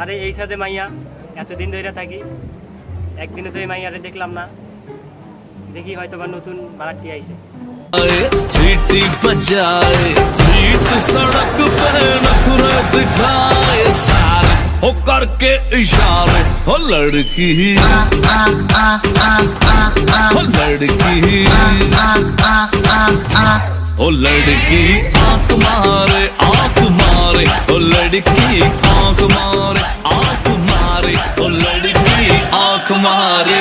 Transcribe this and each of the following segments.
আরে এই সাথে মাইয়া এতদিন ধরে থাকি একদিনে তো এই মাইয়ারে দেখলাম না দেখি হয়তো বা নতুন বারাটি আইছে सीटी बजाए बीच सड़क पे नखरे दिखाए सारे हो करके इशारे हो लड़की हो लड़की हो लड़की आंख मारे आंख मारे हो लड़की आंख मारे आंख मारे हो लड़की आंख मारे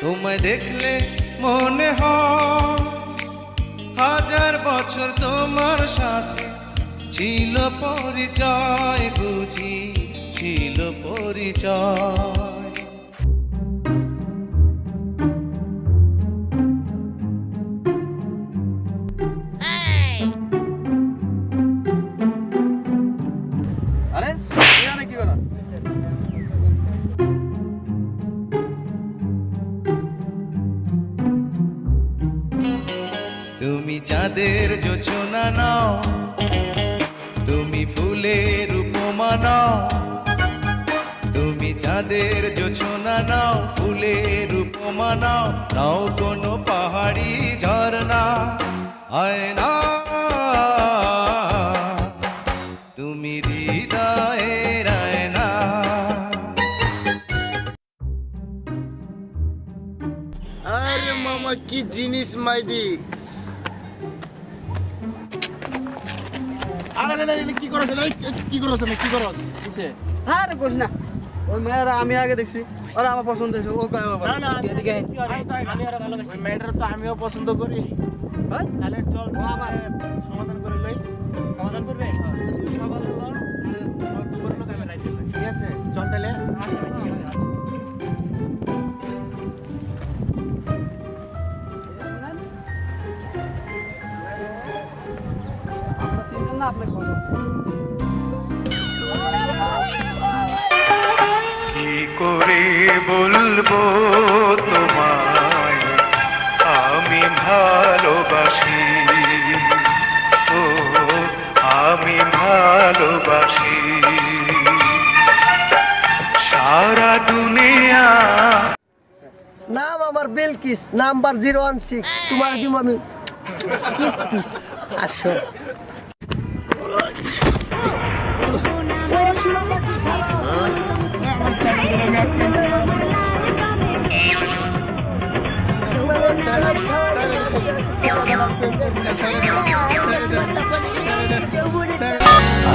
তোমায় দেখলে মনে হয় হাজার বছর তোমার সাথে ছিল পরিচয় বুঝি ছিল পরিচয় চাঁদের যোচনা নাও। তুমি ফুলের উপমা নাও। তুমি চাঁদের যোচনা নাও, ফুলের উপমা নাও। নাও কোনো পাহাড়ি ঝর্ণা হয় না তুমি আরে মামা, কি জিনিস মাইদি? আরে আরে, আরে, কি করছ কি করছ কি করছ কিসে? হ্যাঁ রে কোশ না। ওই মেয়েরা আমি আগে দেখছি। ওরা আমার পছন্দ হয়েছে ও কয় বাবা? না না এদিকে আমি আর ভালোবাসি ওই মেয়েটার তো আমিও পছন্দ করি। তাহলে চল আমার। সমাধান করে লই। সমাধান করবে? তুই সকাল না আপনাকে বলব কি করে বলব তোমায়? আমি ভালোবাসি। ও আমি ভালোবাসি। সারা দুনিয়া নাম আমার Belkis number zero one six. তোমার দিব আমি কিস কিস। আসো।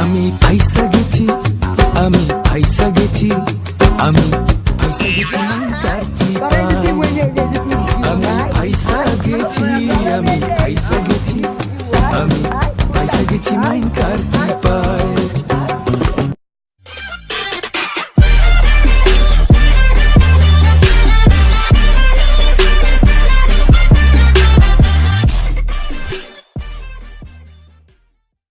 আমি ফাইসা গেছি আমি ফাইসা গেছি আমি ফাইসা গেছি কার্তি আমি ফাইসা গেছি আমি ফাইসা গেছি हिची माईन करची